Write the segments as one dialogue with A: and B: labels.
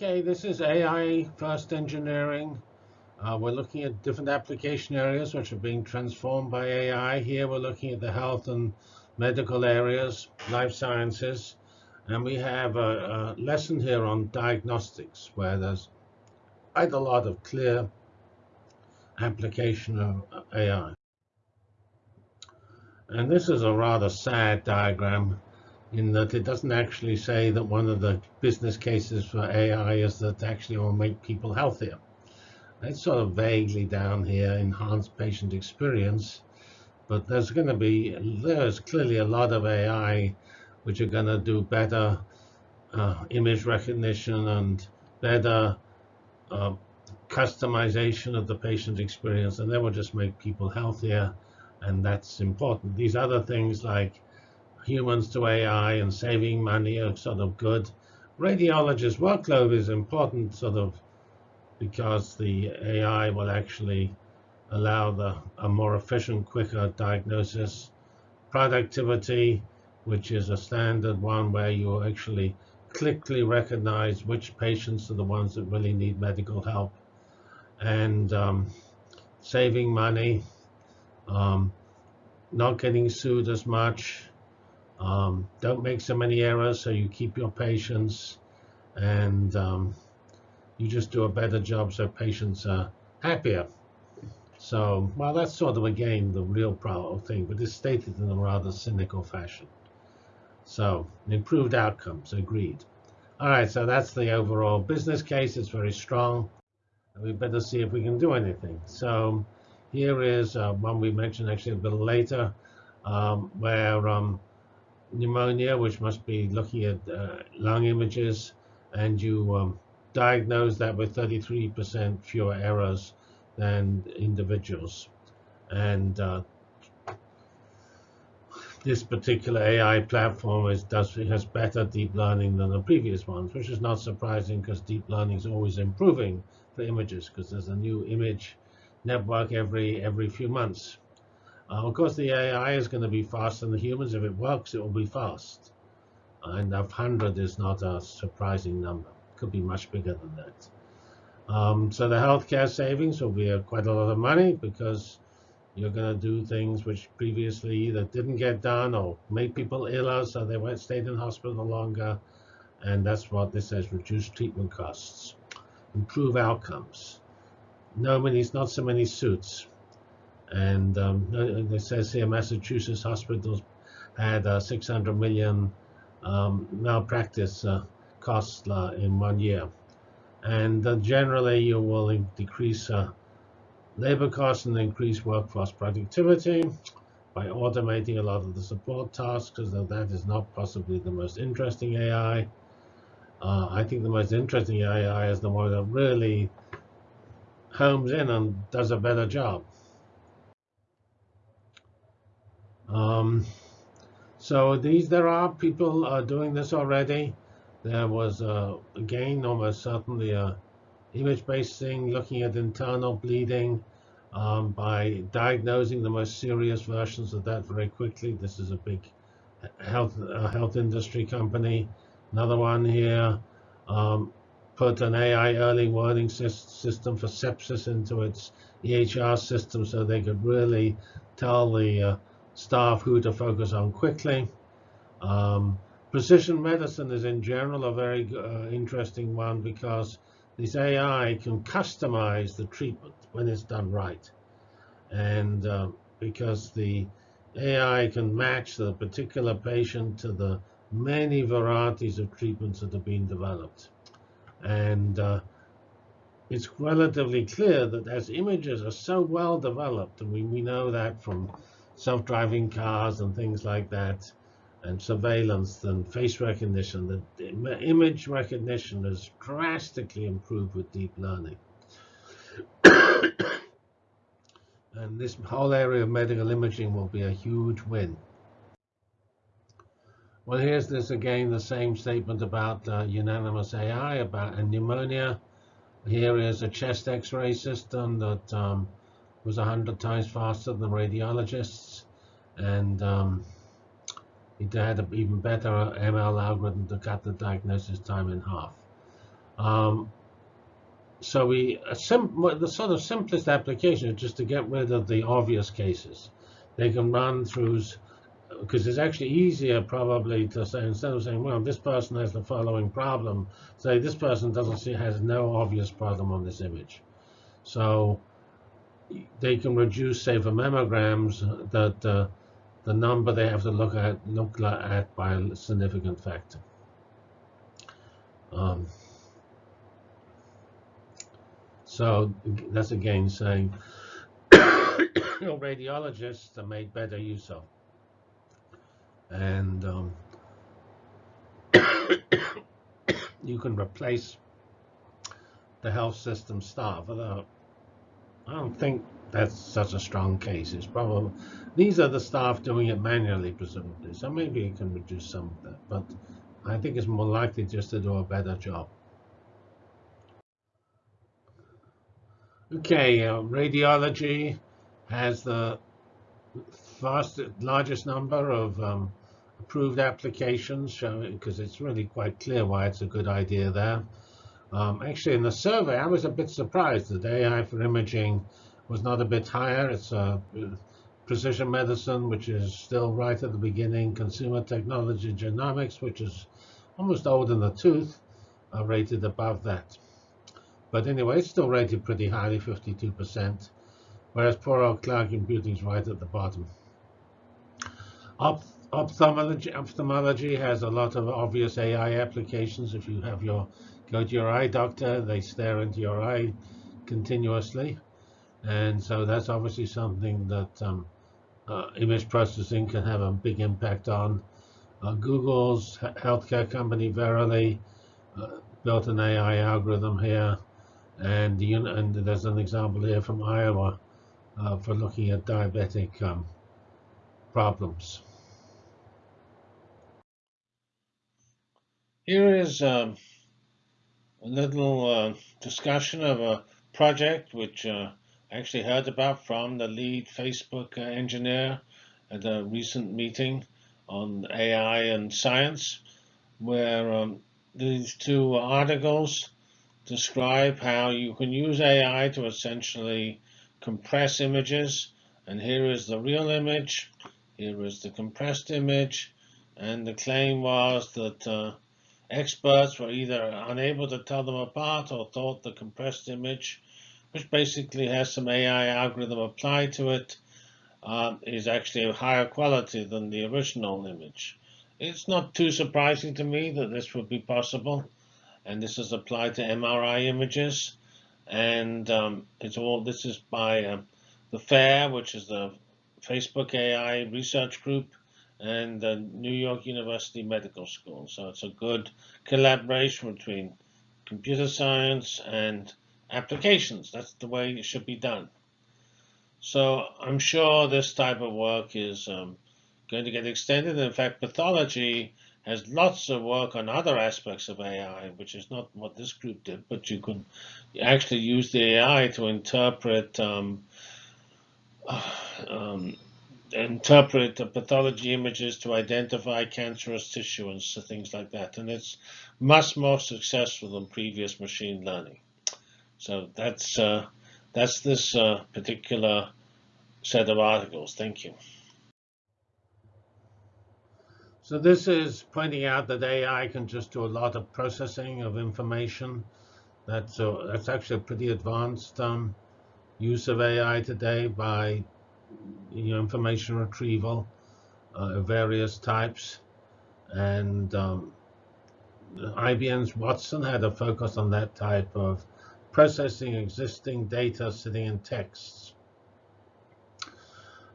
A: Okay, this is AI first engineering. Uh, we're looking at different application areas which are being transformed by AI. Here we're looking at the health and medical areas, life sciences, and we have a, a lesson here on diagnostics where there's quite a lot of clear application of AI. And this is a rather sad diagram in that it doesn't actually say that one of the business cases for AI is that actually will make people healthier. It's sort of vaguely down here, enhanced patient experience, but there's going to be, there's clearly a lot of AI which are going to do better uh, image recognition and better uh, customization of the patient experience, and that will just make people healthier, and that's important. These other things like humans to AI and saving money are sort of good. Radiologist workload is important sort of because the AI will actually allow the, a more efficient, quicker diagnosis. Productivity, which is a standard one where you actually quickly recognize which patients are the ones that really need medical help. And um, saving money, um, not getting sued as much, um, don't make so many errors so you keep your patients and um, you just do a better job so patients are happier. So, well, that's sort of, again, the real problem thing, but it's stated in a rather cynical fashion. So, improved outcomes, agreed. All right, so that's the overall business case. It's very strong. We better see if we can do anything. So here is uh, one we mentioned actually a bit later, um, where um, pneumonia, which must be looking at uh, lung images, and you um, diagnose that with 33% fewer errors than individuals. And uh, this particular AI platform is, does has better deep learning than the previous ones, which is not surprising because deep learning is always improving for images because there's a new image network every every few months. Uh, of course, the AI is going to be faster than the humans. If it works, it will be fast. And 100 is not a surprising number. Could be much bigger than that. Um, so the healthcare savings will be a, quite a lot of money because you're going to do things which previously either didn't get done or made people iller, so they went stayed in hospital longer. And that's what this says, reduce treatment costs, improve outcomes. No many, not so many suits. And um, it says here Massachusetts hospitals had uh, 600 million um, malpractice uh, costs uh, in one year. And uh, generally, you will decrease uh, labor costs and increase workforce productivity by automating a lot of the support tasks, because that is not possibly the most interesting AI. Uh, I think the most interesting AI is the one that really homes in and does a better job. Um, so these, there are people uh, doing this already. There was, uh, again, almost certainly a image-based thing looking at internal bleeding um, by diagnosing the most serious versions of that very quickly. This is a big health uh, health industry company. Another one here um, put an AI early warning system for sepsis into its EHR system so they could really tell the uh, staff who to focus on quickly. Um, precision medicine is in general a very uh, interesting one because this AI can customize the treatment when it's done right. And uh, because the AI can match the particular patient to the many varieties of treatments that are being developed. And uh, it's relatively clear that as images are so well developed, and we, we know that from self-driving cars and things like that, and surveillance and face recognition, the image recognition has drastically improved with deep learning. and this whole area of medical imaging will be a huge win. Well, here's this again, the same statement about uh, unanimous AI, about pneumonia. Here is a chest x-ray system that um, was 100 times faster than radiologists. And um, it had an even better ML algorithm to cut the diagnosis time in half. Um, so we the sort of simplest application is just to get rid of the obvious cases. They can run through because it's actually easier probably to say instead of saying, well, this person has the following problem, say this person doesn't see has no obvious problem on this image. So they can reduce, say, for mammograms, that uh, the number they have to look at look at by a significant factor. Um, so that's again saying your radiologists are made better use of. And um, you can replace the health system staff. Although I don't think that's such a strong case. It's probably these are the staff doing it manually, presumably. So maybe you can reduce some of that. But I think it's more likely just to do a better job. Okay, uh, radiology has the fastest, largest number of um, approved applications, because it's really quite clear why it's a good idea there. Um, actually, in the survey, I was a bit surprised that AI for imaging was not a bit higher. It's uh, precision medicine, which is still right at the beginning, consumer technology, genomics, which is almost old in the tooth, are rated above that. But anyway, it's still rated pretty highly, 52%, whereas poor old cloud computing is right at the bottom. Op ophthalmology, ophthalmology has a lot of obvious AI applications. If you have your go to your eye doctor, they stare into your eye continuously. And so that's obviously something that um, uh, image processing can have a big impact on. Uh, Google's healthcare company Verily uh, built an AI algorithm here and, and there's an example here from Iowa uh, for looking at diabetic um, problems. Here is um, a little uh, discussion of a project which uh, I actually heard about from the lead Facebook uh, engineer at a recent meeting on AI and science, where um, these two articles describe how you can use AI to essentially compress images. And here is the real image. Here is the compressed image. And the claim was that uh, experts were either unable to tell them apart or thought the compressed image, which basically has some AI algorithm applied to it, uh, is actually of higher quality than the original image. It's not too surprising to me that this would be possible and this is applied to MRI images. And um, it's all this is by uh, the FAIR, which is the Facebook AI research group, and the New York University Medical School. So it's a good collaboration between computer science and applications. That's the way it should be done. So I'm sure this type of work is um, going to get extended. In fact, pathology has lots of work on other aspects of AI, which is not what this group did, but you can actually use the AI to interpret um, um, interpret the pathology images to identify cancerous tissue and so things like that. And it's much more successful than previous machine learning. So that's uh, that's this uh, particular set of articles. Thank you. So this is pointing out that AI can just do a lot of processing of information. That's, a, that's actually a pretty advanced um, use of AI today by you know, information retrieval uh, of various types. And um, IBM's Watson had a focus on that type of processing existing data sitting in texts.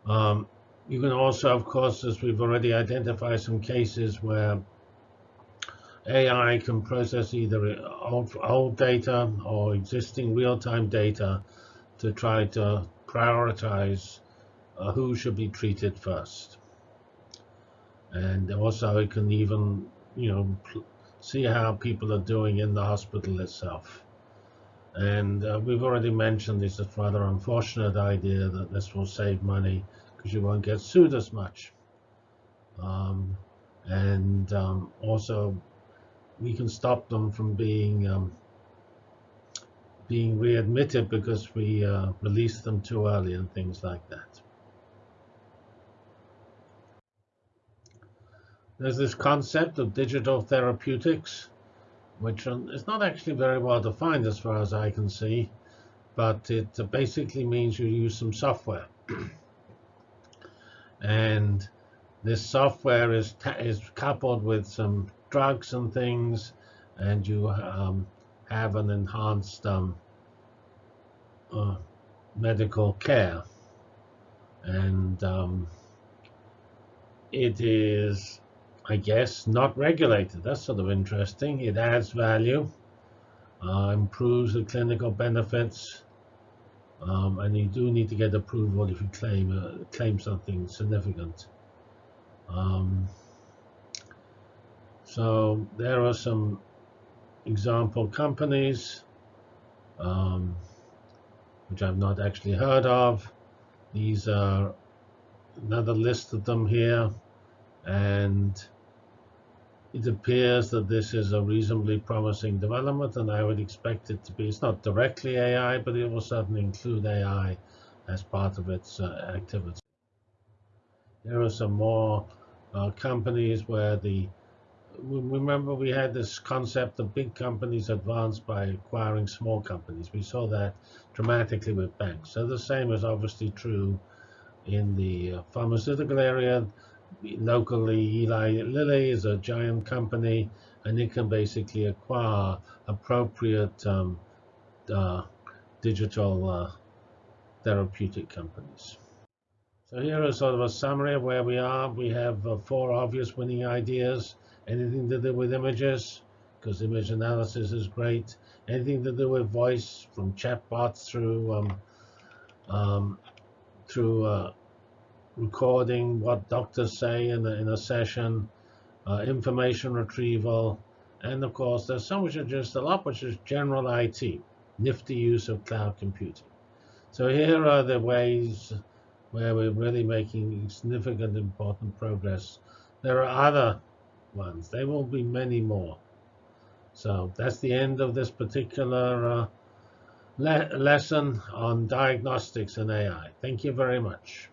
A: Um, you can also, of course, as we've already identified some cases where AI can process either old, old data or existing real-time data to try to prioritize uh, who should be treated first. And also it can even, you know, see how people are doing in the hospital itself. And uh, we've already mentioned this is rather unfortunate idea that this will save money because you won't get sued as much. Um, and um, also, we can stop them from being um, being readmitted because we uh, released them too early and things like that. There's this concept of digital therapeutics, which is not actually very well defined as far as I can see, but it basically means you use some software. and this software is, is coupled with some drugs and things, and you um, have an enhanced um, uh, medical care. And um, it is, I guess, not regulated. That's sort of interesting. It adds value, uh, improves the clinical benefits, um, and you do need to get approval if you claim uh, claim something significant. Um, so there are some example companies, um, which I've not actually heard of. These are another list of them here. And it appears that this is a reasonably promising development, and I would expect it to be. It's not directly AI, but it will certainly include AI as part of its uh, activity. There are some more uh, companies where the remember we had this concept of big companies advanced by acquiring small companies. We saw that dramatically with banks. So the same is obviously true in the uh, pharmaceutical area. Locally, Eli Lilly is a giant company, and it can basically acquire appropriate um, uh, digital uh, therapeutic companies. So here is sort of a summary of where we are. We have uh, four obvious winning ideas anything to do with images, because image analysis is great. Anything to do with voice, from chatbots through um, um, through uh, recording what doctors say in a, in a session, uh, information retrieval, and of course there's so much just a lot which is general IT, nifty use of cloud computing. So here are the ways where we're really making significant important progress. There are other ones. There will be many more. So that's the end of this particular uh, le lesson on diagnostics and AI. Thank you very much.